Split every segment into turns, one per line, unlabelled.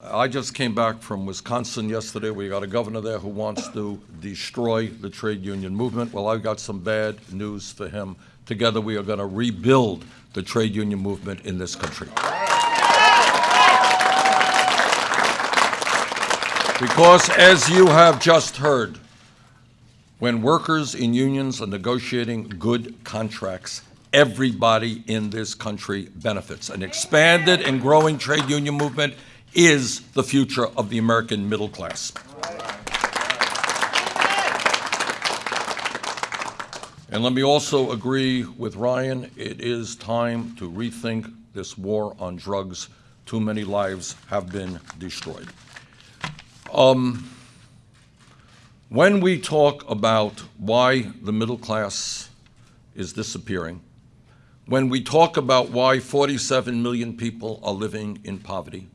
I just came back from Wisconsin yesterday. We got a governor there who wants to destroy the trade union movement. Well, I've got some bad news for him. Together, we are going to rebuild the trade union movement in this country. Because, as you have just heard, when workers in unions are negotiating good contracts, everybody in this country benefits. An expanded and growing trade union movement is the future of the American middle class. And let me also agree with Ryan, it is time to rethink this war on drugs. Too many lives have been destroyed. Um, when we talk about why the middle class is disappearing, when we talk about why 47 million people are living in poverty,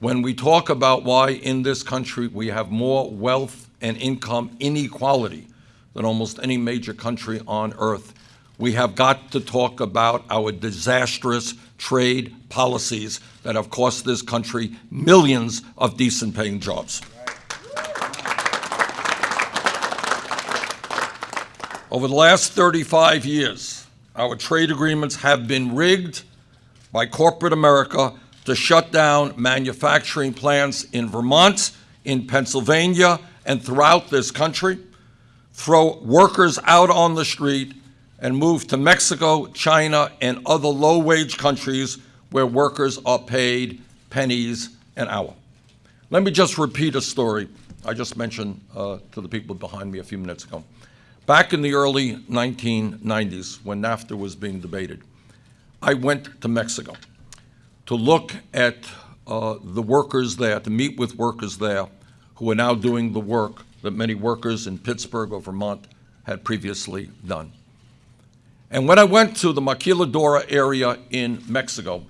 when we talk about why in this country we have more wealth and income inequality than almost any major country on earth, we have got to talk about our disastrous trade policies that have cost this country millions of decent paying jobs. Over the last 35 years, our trade agreements have been rigged by corporate America to shut down manufacturing plants in Vermont, in Pennsylvania, and throughout this country, throw workers out on the street, and move to Mexico, China, and other low-wage countries where workers are paid pennies an hour. Let me just repeat a story I just mentioned uh, to the people behind me a few minutes ago. Back in the early 1990s, when NAFTA was being debated, I went to Mexico to look at uh, the workers there, to meet with workers there who are now doing the work that many workers in Pittsburgh or Vermont had previously done. And when I went to the Maquiladora area in Mexico,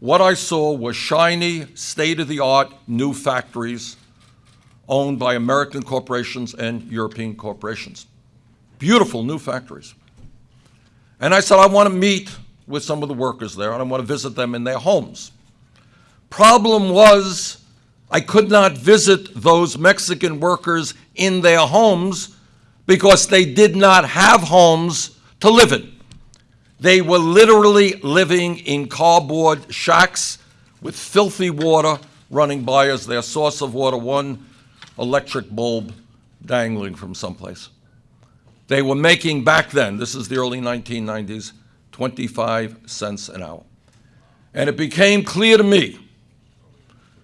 what I saw was shiny, state-of-the-art new factories owned by American corporations and European corporations. Beautiful new factories. And I said, I want to meet with some of the workers there, and I want to visit them in their homes. Problem was, I could not visit those Mexican workers in their homes because they did not have homes to live in. They were literally living in cardboard shacks with filthy water running by as their source of water, one electric bulb dangling from someplace. They were making back then, this is the early 1990s, 25 cents an hour. And it became clear to me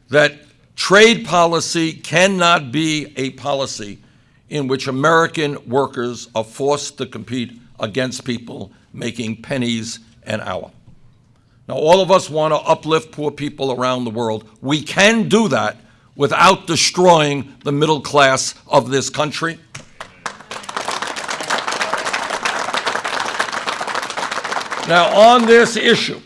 that trade policy cannot be a policy in which American workers are forced to compete against people making pennies an hour. Now, all of us want to uplift poor people around the world. We can do that without destroying the middle class of this country. Now, on this issue,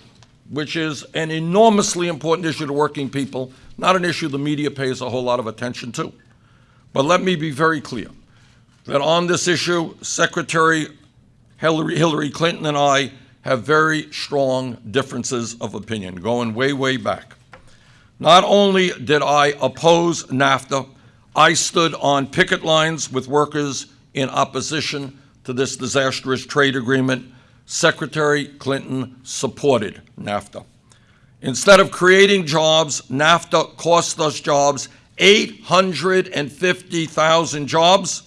which is an enormously important issue to working people, not an issue the media pays a whole lot of attention to. But let me be very clear that on this issue, Secretary Hillary, Hillary Clinton and I have very strong differences of opinion, going way, way back. Not only did I oppose NAFTA, I stood on picket lines with workers in opposition to this disastrous trade agreement Secretary Clinton supported NAFTA. Instead of creating jobs, NAFTA cost us jobs, 850,000 jobs,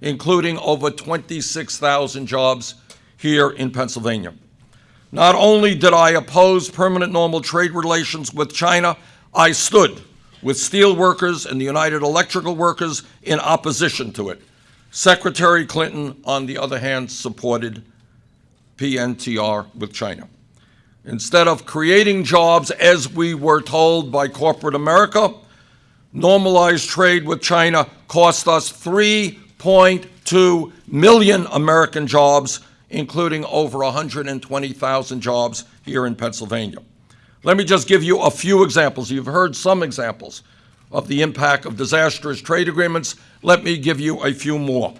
including over 26,000 jobs here in Pennsylvania. Not only did I oppose permanent normal trade relations with China, I stood with steel workers and the United Electrical Workers in opposition to it. Secretary Clinton, on the other hand, supported PNTR with China. Instead of creating jobs as we were told by corporate America, normalized trade with China cost us 3.2 million American jobs, including over 120,000 jobs here in Pennsylvania. Let me just give you a few examples. You've heard some examples of the impact of disastrous trade agreements. Let me give you a few more.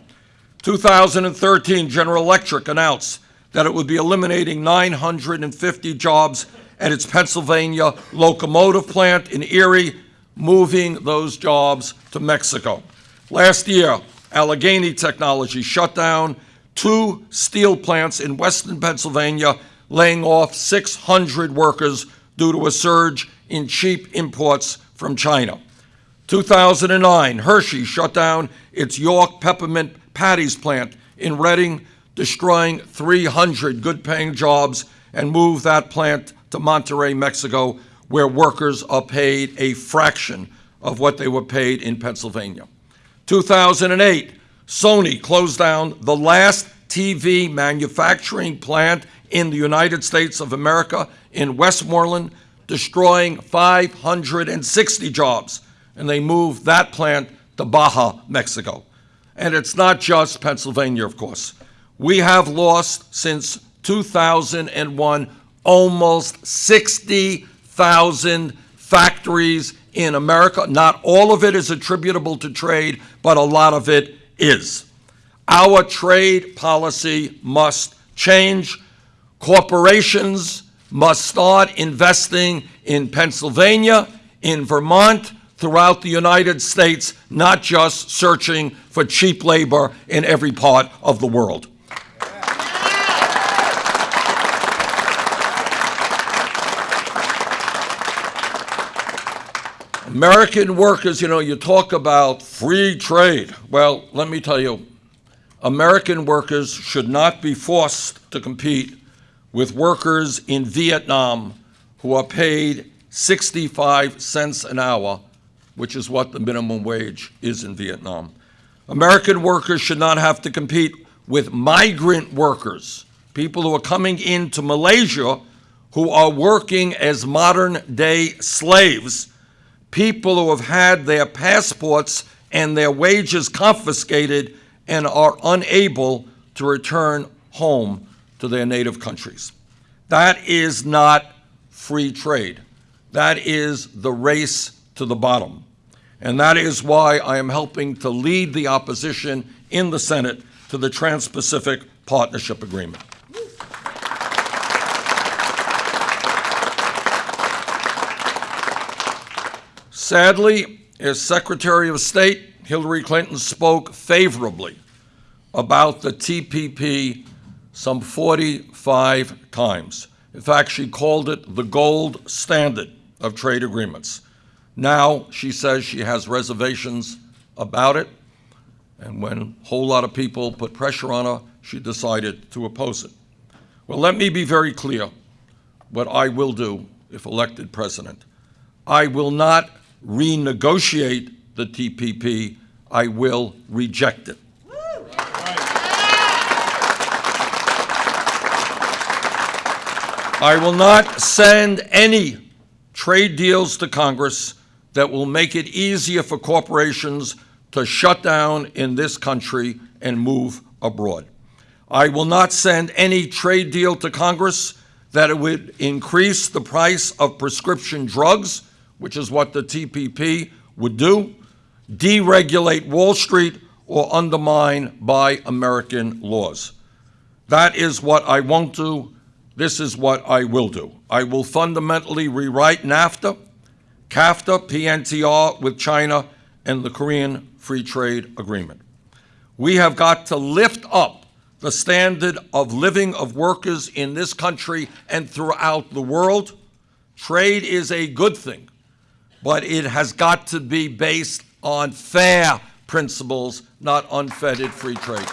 2013, General Electric announced that it would be eliminating 950 jobs at its Pennsylvania locomotive plant in Erie, moving those jobs to Mexico. Last year, Allegheny Technology shut down two steel plants in western Pennsylvania, laying off 600 workers due to a surge in cheap imports from China. 2009, Hershey shut down its York Peppermint Patties plant in Reading, destroying 300 good-paying jobs, and move that plant to Monterrey, Mexico, where workers are paid a fraction of what they were paid in Pennsylvania. 2008, Sony closed down the last TV manufacturing plant in the United States of America in Westmoreland, destroying 560 jobs, and they moved that plant to Baja, Mexico. And it's not just Pennsylvania, of course. We have lost since 2001 almost 60,000 factories in America. Not all of it is attributable to trade, but a lot of it is. Our trade policy must change. Corporations must start investing in Pennsylvania, in Vermont, throughout the United States, not just searching for cheap labor in every part of the world. American workers, you know, you talk about free trade. Well, let me tell you, American workers should not be forced to compete with workers in Vietnam who are paid 65 cents an hour, which is what the minimum wage is in Vietnam. American workers should not have to compete with migrant workers, people who are coming into Malaysia who are working as modern day slaves, people who have had their passports and their wages confiscated and are unable to return home to their native countries. That is not free trade. That is the race to the bottom. And that is why I am helping to lead the opposition in the Senate to the Trans Pacific Partnership Agreement. Sadly, as Secretary of State, Hillary Clinton spoke favorably about the TPP some 45 times. In fact, she called it the gold standard of trade agreements. Now she says she has reservations about it, and when a whole lot of people put pressure on her, she decided to oppose it. Well, let me be very clear what I will do if elected president. I will not renegotiate the TPP, I will reject it. I will not send any trade deals to Congress that will make it easier for corporations to shut down in this country and move abroad. I will not send any trade deal to Congress that would increase the price of prescription drugs, which is what the TPP would do, deregulate Wall Street, or undermine buy American laws. That is what I won't do. This is what I will do. I will fundamentally rewrite NAFTA, CAFTA, PNTR with China, and the Korean Free Trade Agreement. We have got to lift up the standard of living of workers in this country and throughout the world. Trade is a good thing, but it has got to be based on fair principles, not unfettered free trade.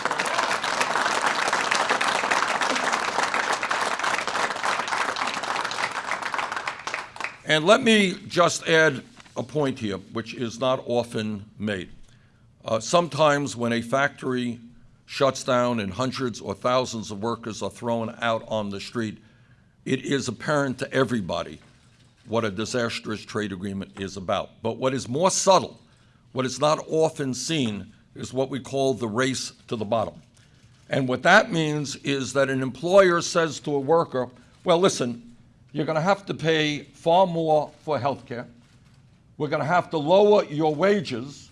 And let me just add a point here, which is not often made. Uh, sometimes when a factory shuts down and hundreds or thousands of workers are thrown out on the street, it is apparent to everybody what a disastrous trade agreement is about. But what is more subtle, what is not often seen, is what we call the race to the bottom. And what that means is that an employer says to a worker, well, listen, you're going to have to pay far more for health care. We're going to have to lower your wages.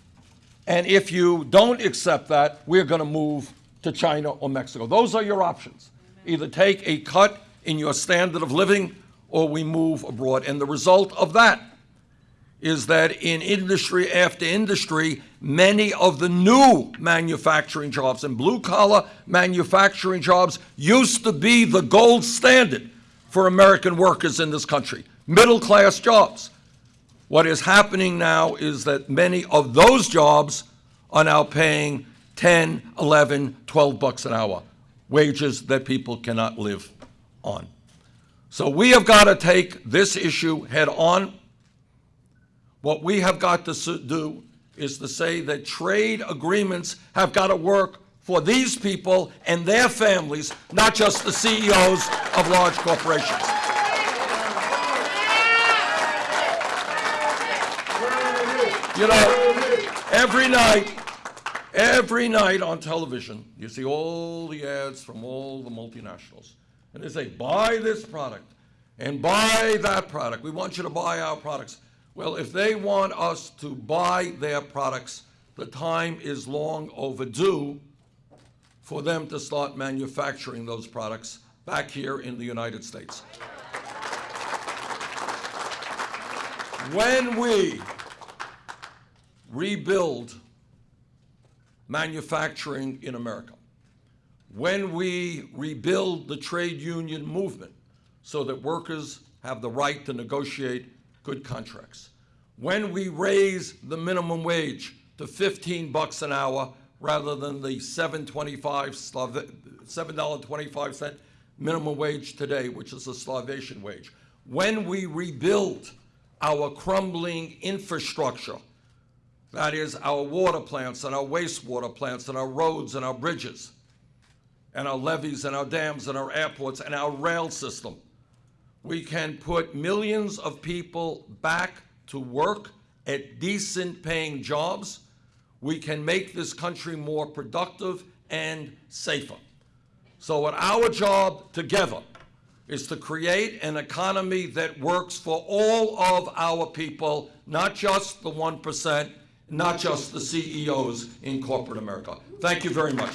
And if you don't accept that, we're going to move to China or Mexico. Those are your options. Either take a cut in your standard of living or we move abroad. And the result of that is that in industry after industry, many of the new manufacturing jobs and blue collar manufacturing jobs used to be the gold standard for American workers in this country, middle class jobs. What is happening now is that many of those jobs are now paying 10, 11, 12 bucks an hour, wages that people cannot live on. So we have got to take this issue head on. What we have got to do is to say that trade agreements have got to work for these people and their families, not just the CEOs of large corporations. You know, every night, every night on television, you see all the ads from all the multinationals. And they say, buy this product and buy that product. We want you to buy our products. Well, if they want us to buy their products, the time is long overdue for them to start manufacturing those products back here in the United States. When we rebuild manufacturing in America, when we rebuild the trade union movement so that workers have the right to negotiate good contracts, when we raise the minimum wage to 15 bucks an hour rather than the 7.25 $7.25 minimum wage today, which is a starvation wage, when we rebuild our crumbling infrastructure, that is our water plants and our wastewater plants and our roads and our bridges and our levees and our dams and our airports and our rail system. We can put millions of people back to work at decent paying jobs. We can make this country more productive and safer. So what our job together is to create an economy that works for all of our people, not just the 1%, not just the CEOs in corporate America. Thank you very much.